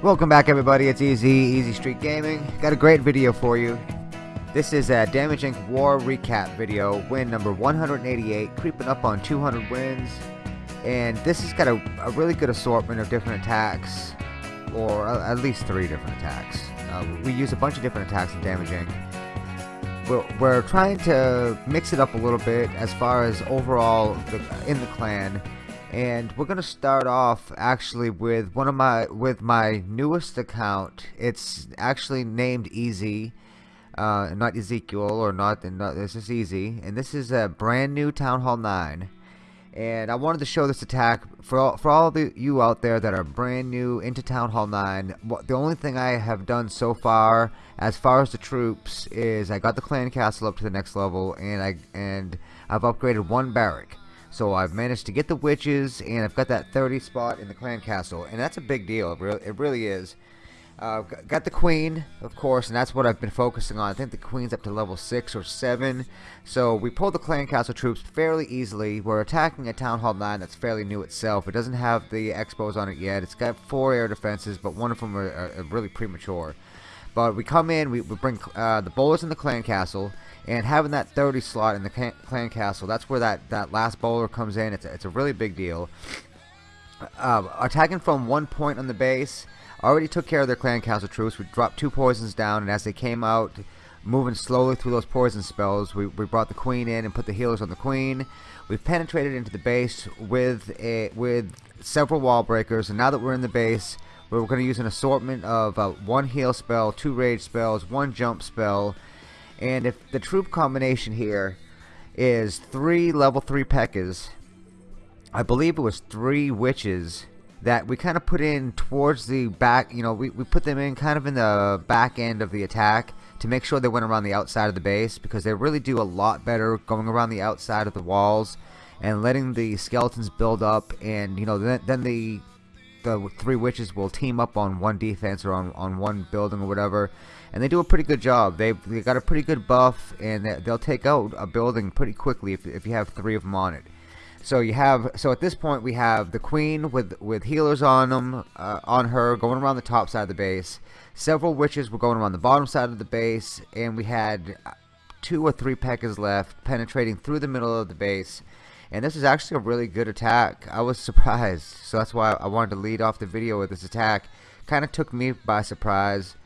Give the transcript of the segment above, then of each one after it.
Welcome back everybody, it's Easy, Easy Street Gaming. Got a great video for you. This is a Damage Inc. War Recap video, win number 188, creeping up on 200 wins. And this has got a, a really good assortment of different attacks, or at least three different attacks. Uh, we use a bunch of different attacks in Damage Inc. We're, we're trying to mix it up a little bit as far as overall the, in the clan and we're gonna start off actually with one of my with my newest account. It's actually named easy uh, not Ezekiel or not, not this is easy. And this is a brand new Town Hall 9 and I wanted to show this attack for all, for all of you out there that are brand new into Town Hall 9 the only thing I have done so far as far as the troops is I got the clan castle up to the next level and I and I've upgraded one barrack so I've managed to get the witches, and I've got that 30 spot in the clan castle, and that's a big deal. It really, it really is. Uh, got the queen, of course, and that's what I've been focusing on. I think the queen's up to level 6 or 7. So we pulled the clan castle troops fairly easily. We're attacking a town hall 9 that's fairly new itself. It doesn't have the X-Bows on it yet. It's got 4 air defenses, but one of them are, are really premature. But we come in, we, we bring uh, the bowlers in the clan castle, and having that 30 slot in the clan castle, that's where that, that last bowler comes in. It's a, it's a really big deal. Uh, attacking from one point on the base, already took care of their clan castle troops. We dropped two poisons down, and as they came out, moving slowly through those poison spells, we, we brought the queen in and put the healers on the queen. We've penetrated into the base with a, with several wall breakers, and now that we're in the base, we're going to use an assortment of uh, one heal spell, two rage spells, one jump spell, and if the troop combination here is three level 3 P.E.K.K.A.s, I believe it was three witches that we kind of put in towards the back, you know, we, we put them in kind of in the back end of the attack to make sure they went around the outside of the base because they really do a lot better going around the outside of the walls and letting the skeletons build up and, you know, then, then the the three witches will team up on one defense or on, on one building or whatever and they do a pretty good job. They've they got a pretty good buff and they'll take out a building pretty quickly if, if you have three of them on it. So you have so at this point we have the queen with with healers on them uh, on her going around the top side of the base. Several witches were going around the bottom side of the base and we had two or three P.E.K.K.A.s left penetrating through the middle of the base and this is actually a really good attack. I was surprised. So that's why I wanted to lead off the video with this attack. Kind of took me by surprise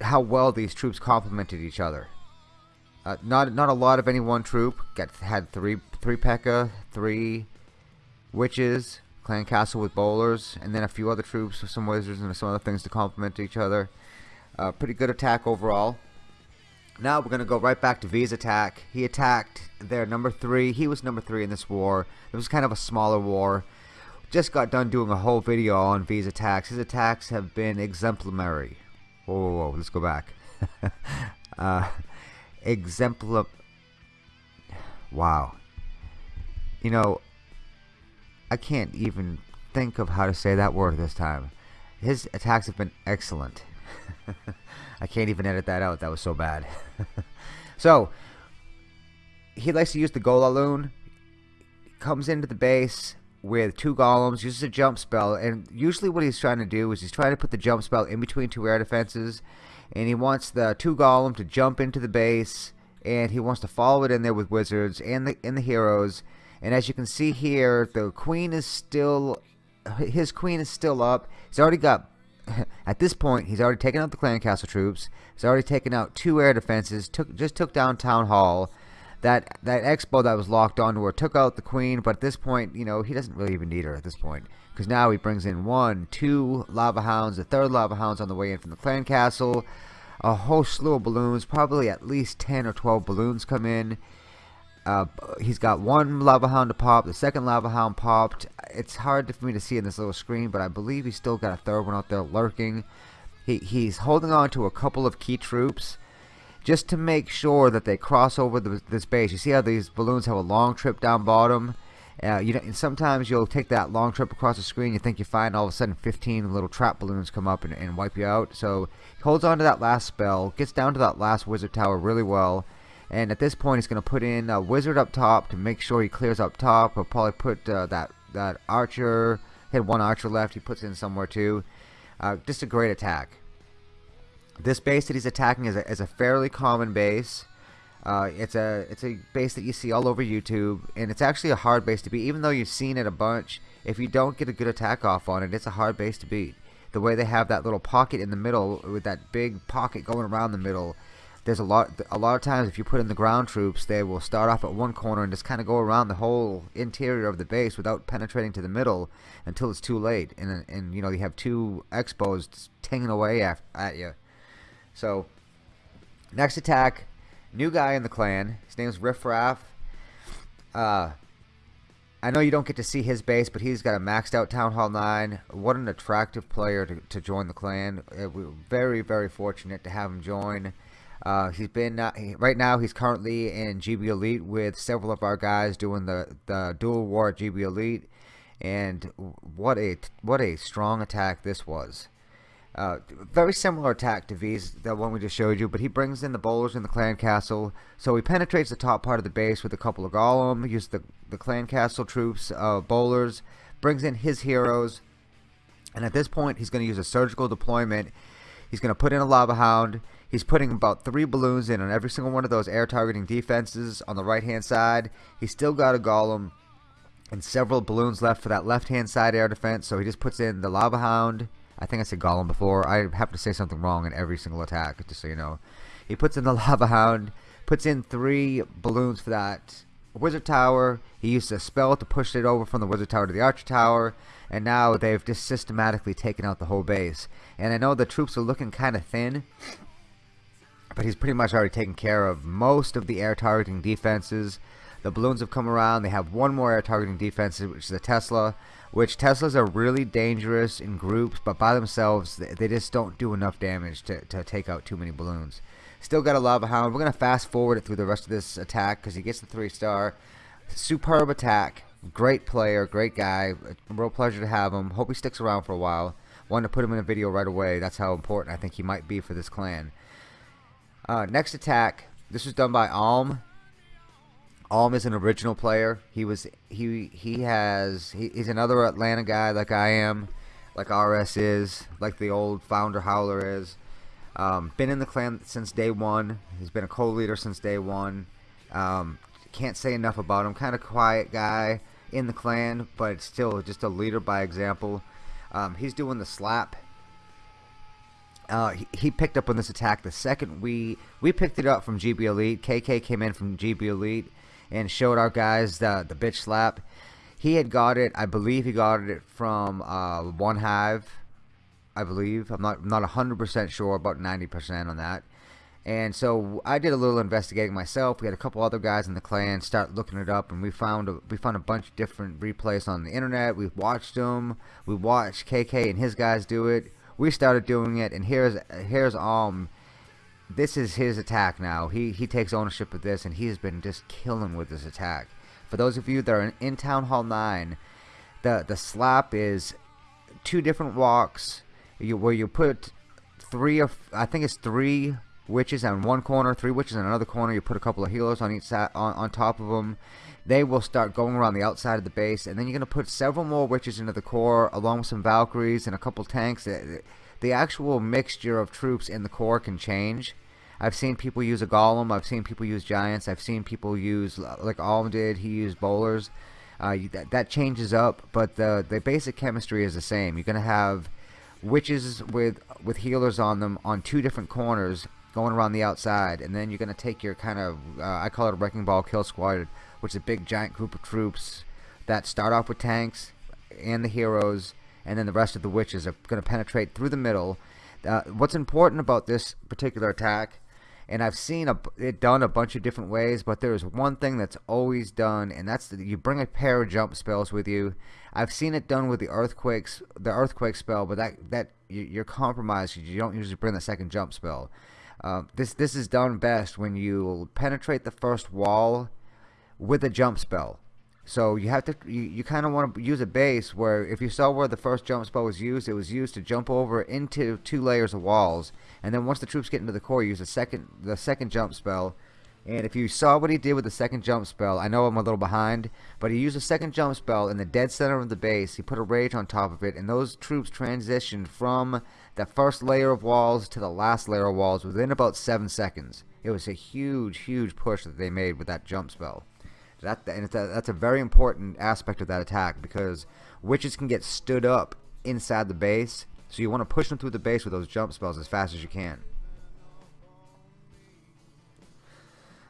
how well these troops complemented each other. Uh, not not a lot of any one troop. Got had three three P.E.K.K.A., three witches, clan castle with bowlers, and then a few other troops, with some wizards, and some other things to complement each other. Uh, pretty good attack overall. Now we're going to go right back to V's attack. He attacked their number three. He was number three in this war. It was kind of a smaller war. Just got done doing a whole video on V's attacks. His attacks have been exemplary. Whoa, whoa, whoa. Let's go back. uh, exemplar... Wow. You know, I can't even think of how to say that word this time. His attacks have been excellent. I can't even edit that out. That was so bad. so, he likes to use the Golaloon. Comes into the base with two golems, uses a jump spell, and usually what he's trying to do is he's trying to put the jump spell in between two air defenses, and he wants the two golem to jump into the base, and he wants to follow it in there with wizards and the and the heroes. And as you can see here, the queen is still his queen is still up. He's already got at this point, he's already taken out the clan castle troops. He's already taken out two air defenses. Took just took down town hall. That that X-Bow that was locked onto her took out the queen. But at this point, you know, he doesn't really even need her at this point because now he brings in one, two lava hounds. The third lava hound's on the way in from the clan castle. A whole slew of balloons. Probably at least ten or twelve balloons come in. Uh, he's got one lava hound to pop. The second lava hound popped. It's hard for me to see in this little screen, but I believe he's still got a third one out there lurking. He, he's holding on to a couple of key troops just to make sure that they cross over the, this base. You see how these balloons have a long trip down bottom? Uh, you know, and sometimes you'll take that long trip across the screen. You think you find all of a sudden 15 little trap balloons come up and, and wipe you out. So he holds on to that last spell, gets down to that last wizard tower really well and at this point, he's going to put in a wizard up top to make sure he clears up top. He'll probably put uh, that that archer. He had one archer left. He puts in somewhere too. Uh, just a great attack. This base that he's attacking is a, is a fairly common base. Uh, it's a it's a base that you see all over YouTube, and it's actually a hard base to beat. Even though you've seen it a bunch, if you don't get a good attack off on it, it's a hard base to beat. The way they have that little pocket in the middle with that big pocket going around the middle, there's a lot a lot of times if you put in the ground troops, they will start off at one corner and just kind of go around the whole interior of the base without penetrating to the middle until it's too late, and and you know you have two X-Bows tinging away at, at you. So next attack New guy in the clan. His name's Riff Raff. Uh, I know you don't get to see his base, but he's got a maxed out Town Hall 9. What an attractive player to, to join the clan. Uh, we're very, very fortunate to have him join. Uh, he's been uh, right now. He's currently in GB Elite with several of our guys doing the the dual war GB Elite, and what a what a strong attack this was. Uh, very similar attack to V's, the one we just showed you, but he brings in the bowlers in the clan castle. So he penetrates the top part of the base with a couple of golem, uses the, the clan castle troops, uh, bowlers, brings in his heroes, and at this point he's going to use a surgical deployment. He's going to put in a lava hound. He's putting about three balloons in on every single one of those air targeting defenses on the right hand side. He's still got a golem and several balloons left for that left hand side air defense. So he just puts in the lava hound I think I said Golem before. I have to say something wrong in every single attack, just so you know. He puts in the Lava Hound, puts in three balloons for that Wizard Tower. He used a spell to push it over from the Wizard Tower to the Archer Tower. And now they've just systematically taken out the whole base. And I know the troops are looking kind of thin. But he's pretty much already taken care of most of the air targeting defenses. The balloons have come around. They have one more air targeting defense, which is a Tesla which Teslas are really dangerous in groups, but by themselves, they just don't do enough damage to, to take out too many balloons. Still got a Lava Hound. We're going to fast forward it through the rest of this attack because he gets the 3 star. Superb attack. Great player. Great guy. Real pleasure to have him. Hope he sticks around for a while. Wanted to put him in a video right away. That's how important I think he might be for this clan. Uh, next attack. This was done by Alm. Alm is an original player. He was he he has he, he's another Atlanta guy like I am, like RS is, like the old founder Howler is. Um, been in the clan since day one. He's been a co-leader since day one. Um, can't say enough about him. Kind of quiet guy in the clan, but still just a leader by example. Um, he's doing the slap. Uh, he, picked up on this attack the second we we picked it up from GB Elite. KK came in from GB Elite and showed our guys the the bitch slap. He had got it, I believe he got it from uh, One Hive, I believe. I'm not not 100% sure, about 90% on that. And so I did a little investigating myself. We had a couple other guys in the clan start looking it up, and we found a, we found a bunch of different replays on the internet. We watched them. We watched KK and his guys do it. We started doing it, and here's here's um this is his attack now. He he takes ownership of this, and he has been just killing with this attack. For those of you that are in, in Town Hall 9, the the slap is two different walks you, where you put three of I think it's three witches on one corner, three witches on another corner. You put a couple of healers on each side on, on top of them. They will start going around the outside of the base, and then you're going to put several more witches into the core, along with some Valkyries and a couple tanks the actual mixture of troops in the core can change. I've seen people use a golem. I've seen people use giants. I've seen people use like Alm did. He used bowlers. Uh, that, that changes up, but the the basic chemistry is the same. You're gonna have witches with with healers on them on two different corners going around the outside, and then you're gonna take your kind of uh, I call it a wrecking ball kill squad, which is a big giant group of troops that start off with tanks and the heroes and then the rest of the witches are going to penetrate through the middle. Uh, what's important about this particular attack, and I've seen a, it done a bunch of different ways, but there is one thing that's always done, and that's that you bring a pair of jump spells with you. I've seen it done with the earthquakes, the earthquake spell, but that that you're compromised. You don't usually bring the second jump spell. Uh, this this is done best when you penetrate the first wall with a jump spell. So you have to you, you kind of want to use a base where if you saw where the first jump spell was used, it was used to jump over into two layers of walls, and then once the troops get into the core, use the second the second jump spell, And if you saw what he did with the second jump spell, I know I'm a little behind, but he used a second jump spell in the dead center of the base. He put a rage on top of it, and those troops transitioned from the first layer of walls to the last layer of walls within about seven seconds. It was a huge, huge push that they made with that jump spell. That and a, that's a very important aspect of that attack because witches can get stood up inside the base, so you want to push them through the base with those jump spells as fast as you can.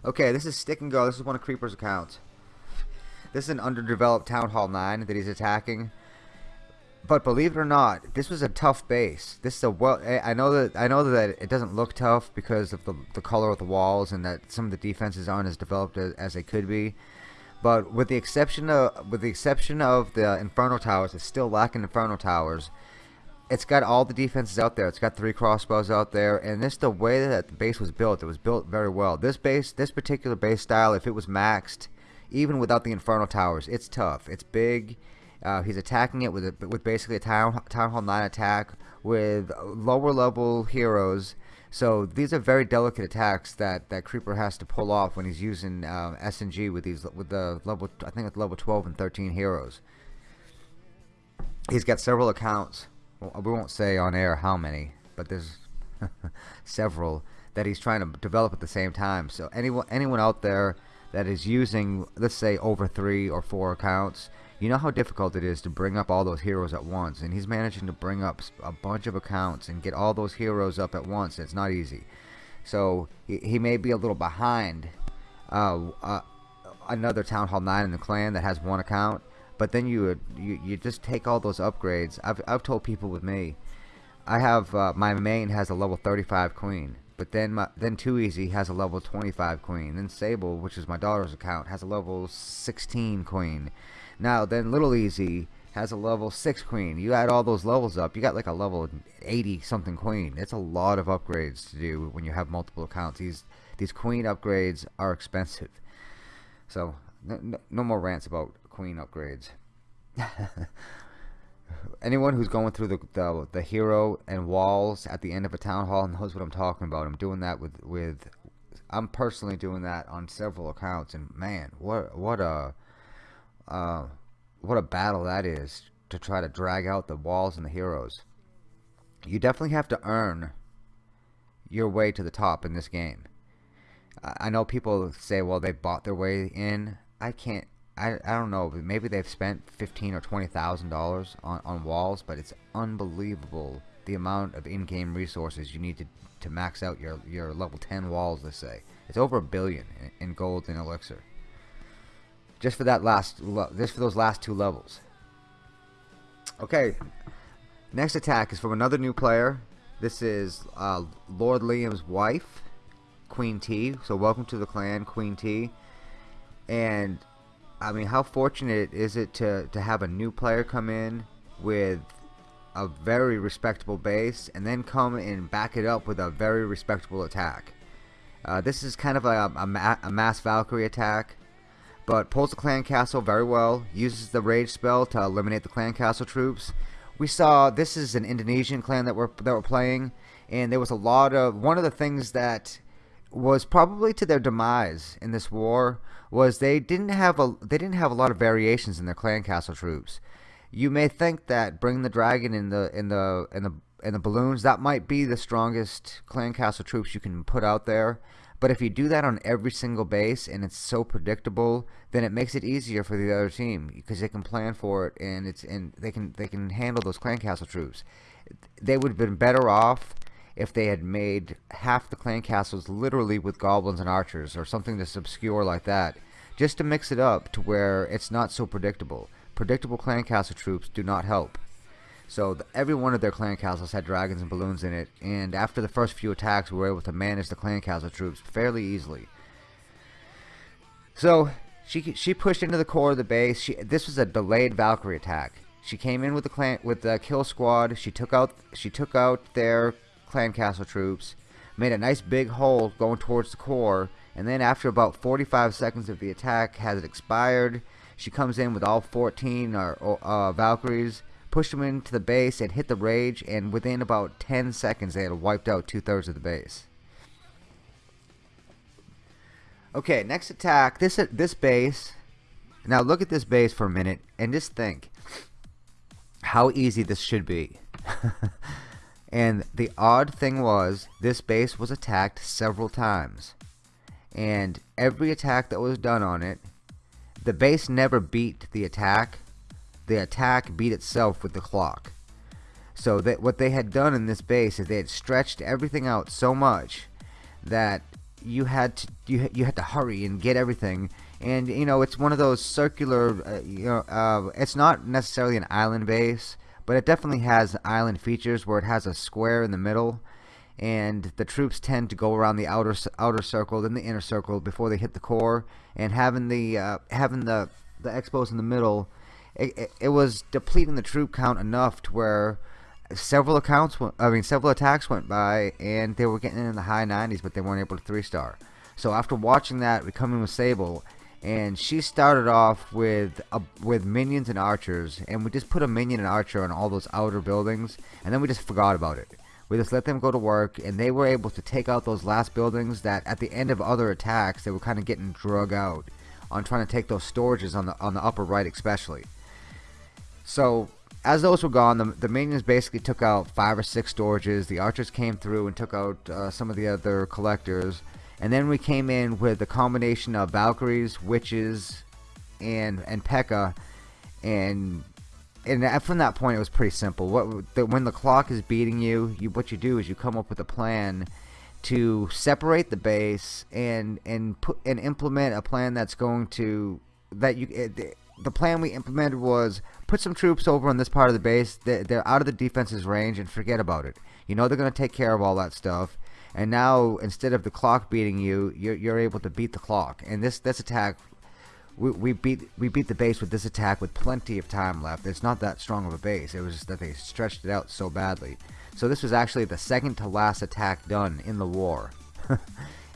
Okay, this is Stick and Go. This is one of Creeper's accounts. This is an underdeveloped Town Hall 9 that he's attacking. But believe it or not, this was a tough base. This is a well. I know that I know that it doesn't look tough because of the the color of the walls and that some of the defenses aren't as developed as, as they could be. But with the exception of with the exception of the Inferno Towers, it's still lacking Inferno Towers it's got all the defenses out there. It's got three crossbows out there, and this the way that the base was built. It was built very well. This base, this particular base style, if it was maxed, even without the Inferno Towers, it's tough. It's big. Uh, he's attacking it with a, with basically a town town hall nine attack with lower level heroes. So these are very delicate attacks that, that Creeper has to pull off when he's using um, SNG with these with the level I think it's level 12 and 13 heroes. He's got several accounts well, we won't say on air how many, but there's several that he's trying to develop at the same time. So anyone anyone out there that is using, let's say, over three or four accounts, you know how difficult it is to bring up all those heroes at once. And he's managing to bring up a bunch of accounts and get all those heroes up at once. It's not easy. So he, he may be a little behind uh, uh, another Town Hall 9 in the clan that has one account but then you you, you just take all those upgrades I've, I've told people with me I have uh, my main has a level 35 queen but then my, then too easy has a level 25 queen then Sable which is my daughter's account has a level 16 queen now then little easy has a level 6 queen you add all those levels up you got like a level 80 something queen it's a lot of upgrades to do when you have multiple accounts these these queen upgrades are expensive so no, no more rants about queen upgrades. Anyone who's going through the, the, the hero and walls at the end of a town hall knows what I'm talking about. I'm doing that with with I'm personally doing that on several accounts, and man, what what a uh, what a battle that is to try to drag out the walls and the heroes. You definitely have to earn your way to the top in this game. I know people say, well, they bought their way in. I can't I, I don't know, maybe they've spent fifteen or twenty thousand dollars on on walls, but it's unbelievable the amount of in-game resources you need to to max out your your level ten walls. Let's say it's over a billion in, in gold and elixir. Just for that last, just for those last two levels. Okay, next attack is from another new player. This is uh, Lord Liam's wife, Queen T. So welcome to the clan, Queen T. And I mean, how fortunate is it to, to have a new player come in with a very respectable base and then come and back it up with a very respectable attack. Uh, this is kind of a, a, a, mass Valkyrie attack, but pulls the clan castle very well, uses the rage spell to eliminate the clan castle troops. We saw this is an Indonesian clan that we're that we're playing, and there was a lot of one of the things that was probably to their demise in this war was they didn't have a they didn't have a lot of variations in their clan castle troops. You may think that bring the dragon in the in the in the in the balloons that might be the strongest clan castle troops you can put out there. But if you do that on every single base and it's so predictable, then it makes it easier for the other team because they can plan for it and it's and they can they can handle those clan castle troops. They would have been better off if they had made half the clan castles literally with goblins and archers or something that's obscure like that just to mix it up to where it's not so predictable predictable clan castle troops do not help so the, every one of their clan castles had dragons and balloons in it and after the first few attacks we were able to manage the clan castle troops fairly easily. So she she pushed into the core of the base. She, this was a delayed Valkyrie attack. She came in with the clan with the kill squad. She took out she took out their clan castle troops, made a nice big hole going towards the core, and then after about 45 seconds of the attack has expired, she comes in with all 14 uh, uh, Valkyries, pushed them into the base and hit the rage, and within about 10 seconds they had wiped out two-thirds of the base. Okay, next attack. This at this base. Now look at this base for a minute and just think how easy this should be. and the odd thing was this base was attacked several times. And every attack that was done on it, the base never beat the attack. The attack beat itself with the clock. So that what they had done in this base is they had stretched everything out so much that you had to you you had to hurry and get everything. And you know it's one of those circular uh, you know uh, it's not necessarily an island base but it definitely has island features where it has a square in the middle. And the troops tend to go around the outer outer circle then the inner circle before they hit the core. And having the uh, having the the X-Bows in the middle it, it, was depleting the troop count enough to where several accounts went, I mean several attacks went by and they were getting in the high 90s but they weren't able to three star so after watching that we come in with Sable and she started off with with minions and archers and we just put a minion and archer on all those outer buildings and then we just forgot about it. We just let them go to work and they were able to take out those last buildings that at the end of other attacks they were kind of getting drug out on trying to take those storages on the on the upper right especially so as those were gone, the, the minions basically took out five or six storages. The archers came through and took out uh, some of the other collectors. And then we came in with a combination of Valkyries, Witches, and and P.E.K.K.A. And and from that point, it was pretty simple. What the, when the clock is beating you, you what you do is you come up with a plan to separate the base and and put and implement a plan that's going to that you. It, the plan we implemented was put some troops over on this part of the base. They're out of the defense's range and forget about it. You know they're going to take care of all that stuff. And now instead of the clock beating you, you're, you're able to beat the clock. And this this attack, we, we beat we beat the base with this attack with plenty of time left. It's not that strong of a base. It was just that they stretched it out so badly. So this was actually the second to last attack done in the war.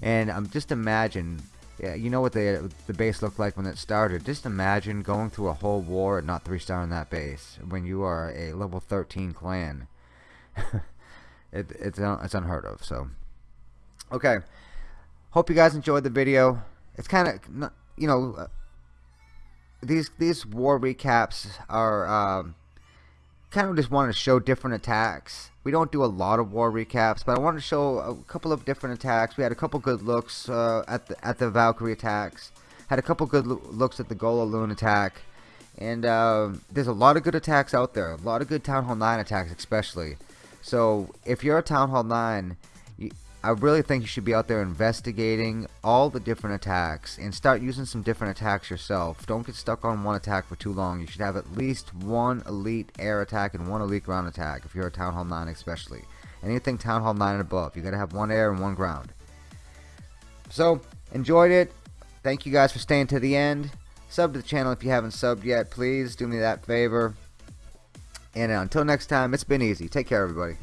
and um, just imagine yeah, you know what the the base looked like when it started. Just imagine going through a whole war and not three star on that base when you are a level 13 clan. it, it's it's unheard of. So, okay. Hope you guys enjoyed the video. It's kind of you know uh, these these war recaps are um, kind of just wanted to show different attacks we don't do a lot of war recaps, but I wanted to show a couple of different attacks. We had a couple good looks uh, at the at the Valkyrie attacks. Had a couple good lo looks at the Gola Loon attack. And uh, there's a lot of good attacks out there. A lot of good Town Hall 9 attacks especially. So if you're a Town Hall 9, I really think you should be out there investigating all the different attacks and start using some different attacks yourself. Don't get stuck on one attack for too long. You should have at least one elite air attack and one elite ground attack if you're a Town Hall 9 especially. Anything Town Hall 9 and above. You gotta have one air and one ground. So, enjoyed it. Thank you guys for staying to the end. Sub to the channel if you haven't subbed yet. Please do me that favor. And until next time, it's been easy. Take care, everybody.